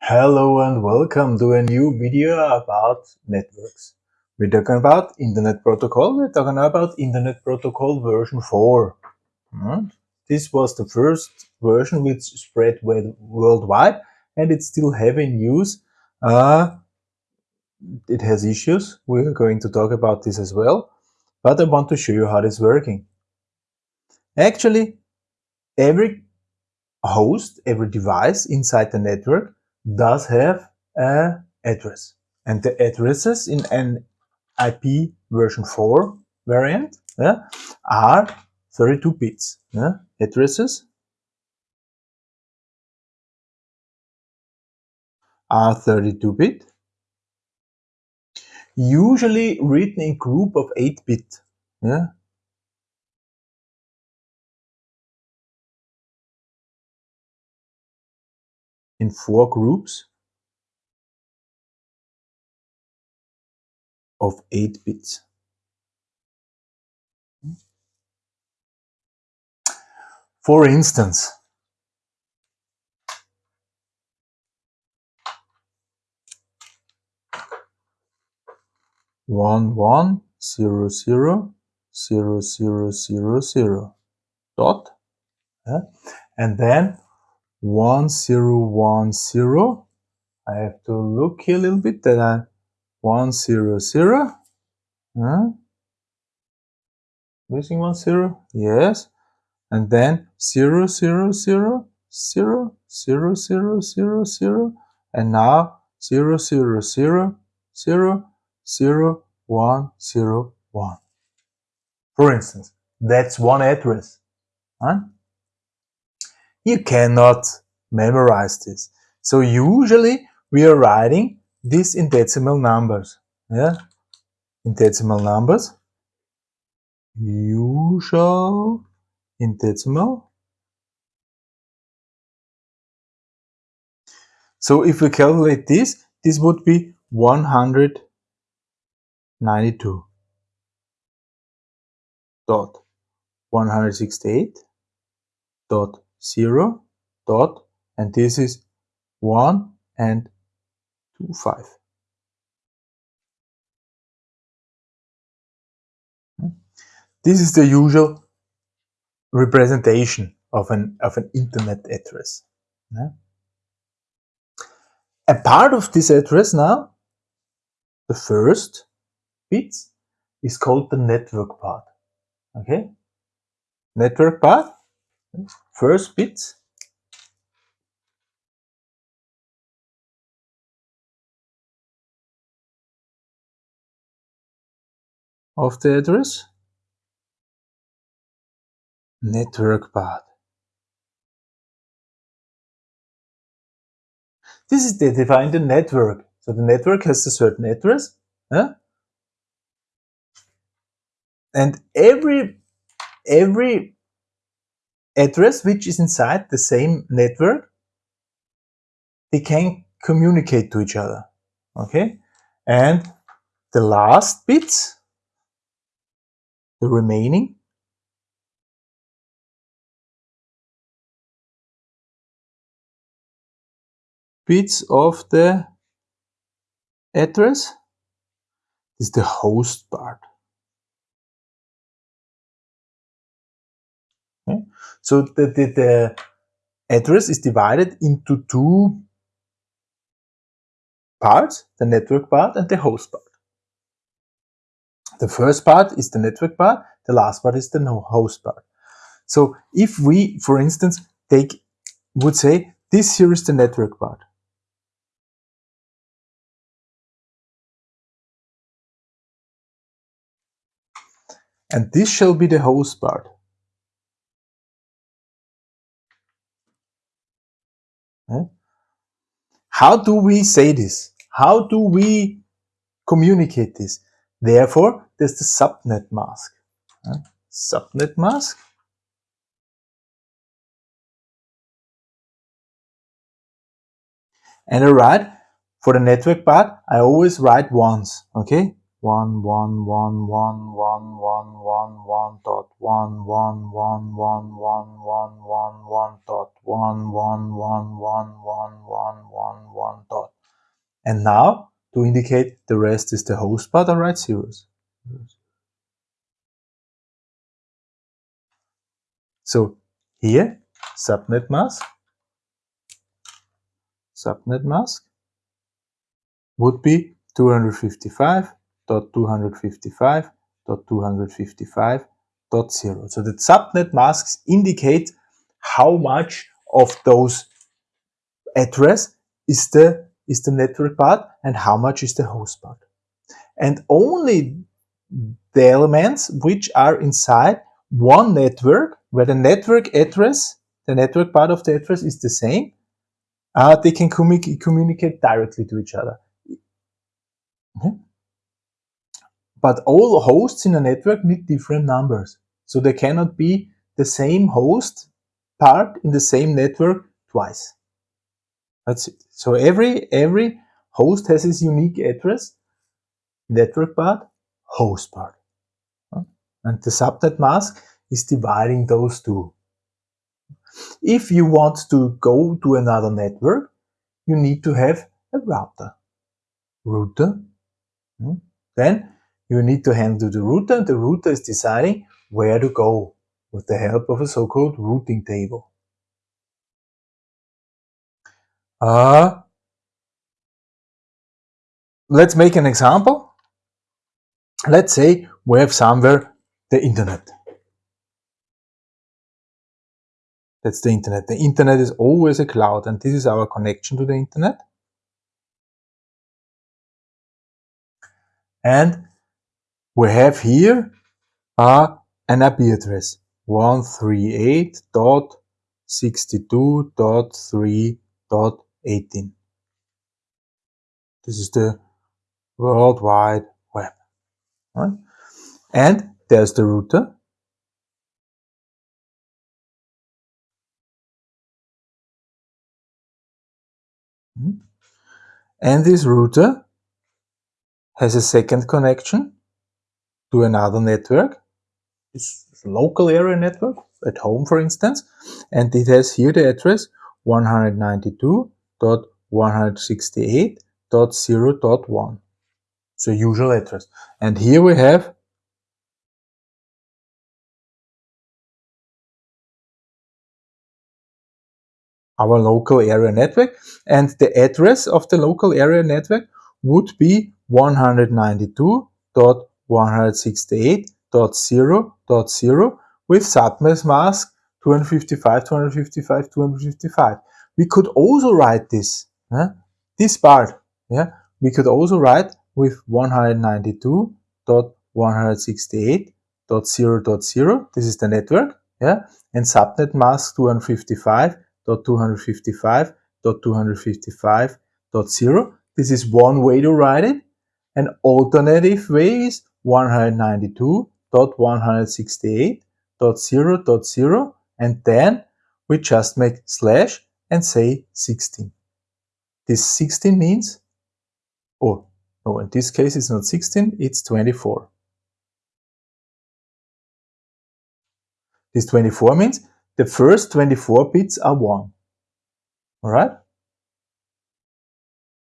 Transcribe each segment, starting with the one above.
Hello and welcome to a new video about networks. We're talking about Internet Protocol. We're talking about Internet Protocol version 4. Hmm? This was the first version which spread worldwide and it's still heavy in use. Uh, it has issues. We're going to talk about this as well. But I want to show you how it's working. Actually, every host, every device inside the network does have an address. And the addresses in an IP version 4 variant yeah, are 32 bits. Yeah, addresses are 32 bit, usually written in group of 8 bit. Yeah, in four groups of 8 bits. For instance, one one zero zero zero zero zero zero dot yeah? and then 1010 I have to look here a little bit that I 100 huh? missing one zero yes and then 0 0 0 0 0 0 0 0 and now 0 0 0 0 0 1 0 1 for instance that's one address huh? You cannot memorize this. So usually we are writing this in decimal numbers. Yeah, in decimal numbers. Usual in decimal. So if we calculate this, this would be 192 dot 168 dot 0 dot and this is 1 and 2 5 this is the usual representation of an of an internet address a part of this address now the first bits is called the network part okay? Network part first bit of the address network part. This is the defined the network. So the network has a certain address. Yeah? And every every address which is inside the same network, they can communicate to each other. Okay? And the last bits, the remaining, bits of the address is the host part. Okay? So the, the, the address is divided into two parts, the network part and the host part. The first part is the network part, the last part is the host part. So if we, for instance, take, would say, this here is the network part. And this shall be the host part. How do we say this? How do we communicate this? Therefore, there's the subnet mask. Subnet mask. And I write, for the network part, I always write once, okay? One one one one one one one one dot one one one one one one one one dot one one one one one one one one And now, to indicate the rest is the host part, I write zeros. So here, subnet mask, subnet mask would be 255.255.255.0. So the subnet masks indicate how much of those address is the is the network part and how much is the host part. And only the elements which are inside one network, where the network address, the network part of the address is the same, uh, they can commu communicate directly to each other. Okay. But all hosts in a network need different numbers. So they cannot be the same host part in the same network twice. That's it. So every, every host has its unique address, network part, host part. And the subnet mask is dividing those two. If you want to go to another network, you need to have a router. Router. Hmm? Then you need to handle the router. And the router is deciding where to go with the help of a so-called routing table. Uh, let's make an example. Let's say we have somewhere the internet. That's the internet. The internet is always a cloud and this is our connection to the internet. And we have here uh, an IP address 138.62.3.18. This is the World Wide Web. Right? And there's the router And this router has a second connection to another network. It's local area network, at home for instance, and it has here the address 192.168.0.1. It's a usual address. And here we have our local area network and the address of the local area network would be 192.168.0.0 with subnet mask 255, 255, 255. We could also write this, huh? this part, yeah, we could also write with 192.168.0.0, this is the network, yeah, and subnet mask 255.255.255.0. This is one way to write it. An alternative way is 192.168.0.0 and then we just make slash and say 16. This 16 means, oh, no, in this case it's not 16, it's 24. This 24 means the first 24 bits are 1. Alright?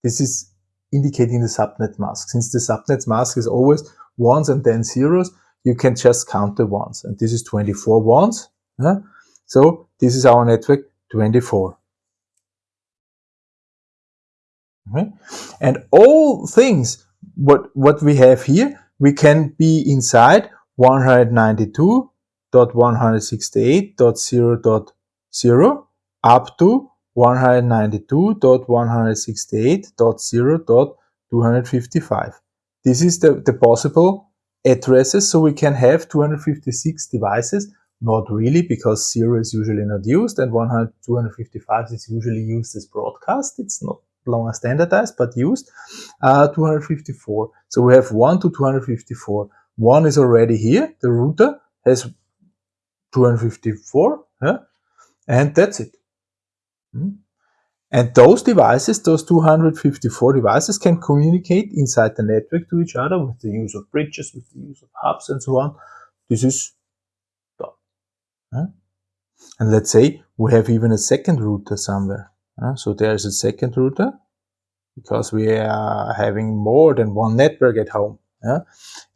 This is indicating the subnet mask. Since the subnet mask is always ones and then zeros, you can just count the ones. And this is 24 ones. Yeah? So this is our network 24. Okay. And all things, what, what we have here, we can be inside 192.168.0.0 up to 192.168.0.255. This is the, the possible addresses, so we can have 256 devices, not really, because 0 is usually not used, and 100, 255 is usually used as broadcast. It's not longer standardized, but used. Uh, 254. So we have 1 to 254. One is already here. The router has 254, yeah? and that's it. Hmm? And those devices, those 254 devices can communicate inside the network to each other with the use of bridges, with the use of hubs and so on. This is done. And let's say we have even a second router somewhere. So there's a second router. because we are having more than one network at home.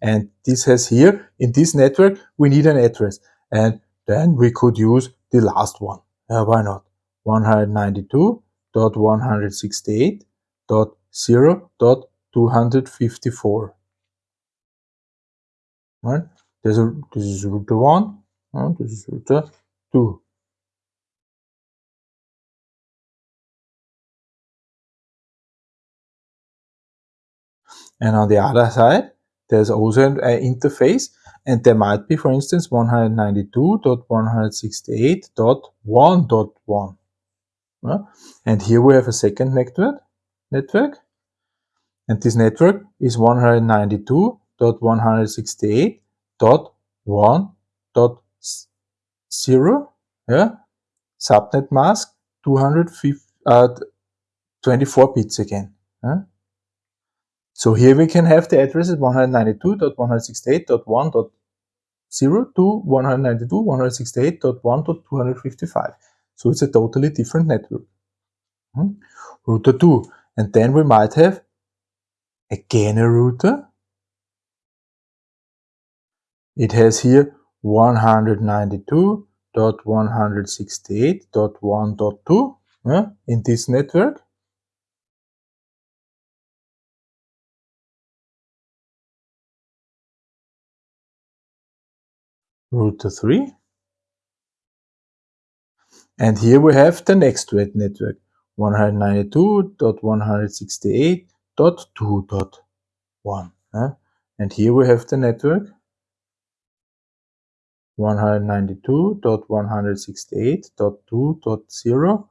And this has here, in this network, we need an address. And then we could use the last one. Uh, why not? 192.168.0.254. Right? There's a, this is router 1, uh, this is router 2. And on the other side, there's also an interface and there might be, for instance, 192.168.1.1. And here we have a second network, network, and this network is 192.168.1.0, yeah? subnet mask 224 uh, bits again. Yeah? So here we can have the addresses 192.168.1.0 to 192.168.1.255. So it's a totally different network. Hmm? Router 2. And then we might have again a router. It has here 192.168.1.2 yeah, in this network. router 3. And here we have the next red network, 192.168.2.1. Uh, and here we have the network 192.168.2.0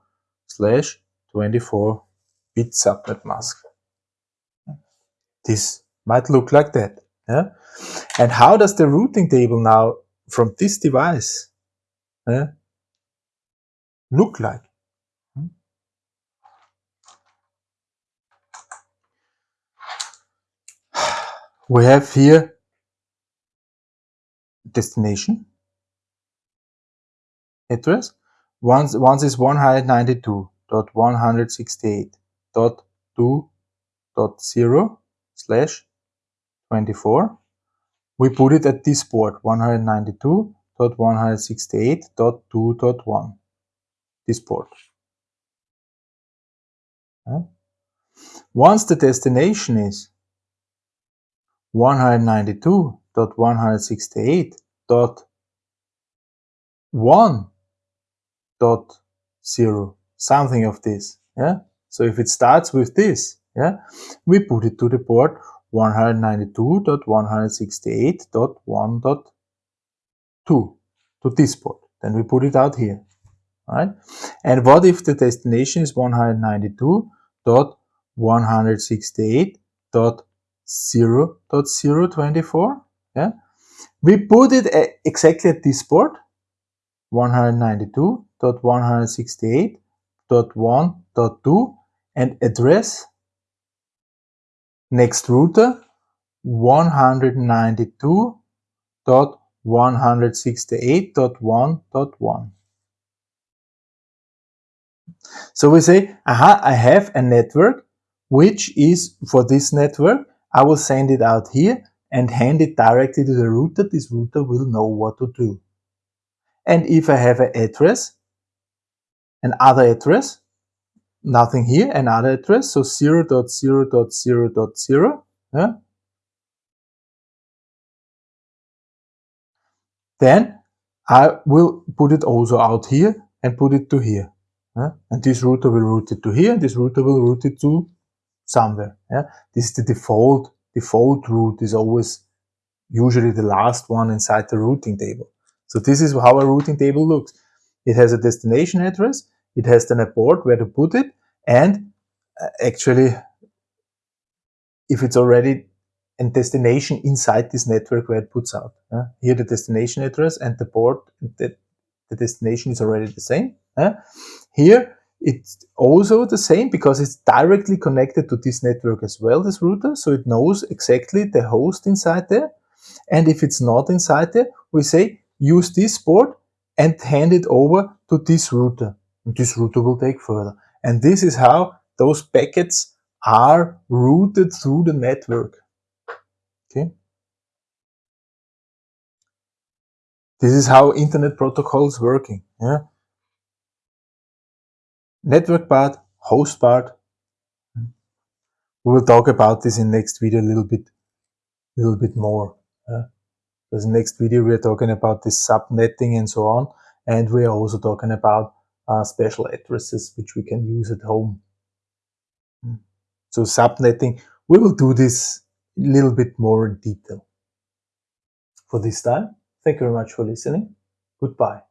slash 24 bit subnet mask. This might look like that. Yeah? And how does the routing table now from this device look like? Hmm? We have here destination address. Once, once is 192.168.2.0 slash 24 we put it at this port 192.168.2.1 this port. Once the destination is 192.168.1.0 something of this yeah? So if it starts with this yeah we put it to the port 192.168.1.2 to this port. Then we put it out here, right? And what if the destination is 192.168.0.024? Yeah, we put it exactly at this port, 192.168.1.2 and address Next router 192.168.1.1. So we say, aha, I have a network, which is for this network, I will send it out here and hand it directly to the router. This router will know what to do. And if I have an address, another address, nothing here, another address, so 0 0.0 0.0 0.0, yeah? Then I will put it also out here and put it to here. And this router will route it to here, and this router will route it to somewhere. Yeah? This is the default, default route is always usually the last one inside the routing table. So this is how a routing table looks. It has a destination address, it has then a port where to put it, and uh, actually, if it's already a destination inside this network where it puts out. Here the destination address and the port, the, the destination is already the same. Here it's also the same because it's directly connected to this network as well, this router, so it knows exactly the host inside there. And if it's not inside there, we say use this port and hand it over to this router. And this router will take further. And this is how those packets are routed through the network. Okay. This is how internet protocols working. Yeah. Network part, host part. We will talk about this in next video a little bit, little bit more. Yeah. Because next video we are talking about this subnetting and so on, and we are also talking about uh, special addresses which we can use at home. Hmm. So subnetting, we will do this a little bit more in detail. For this time, thank you very much for listening. Goodbye.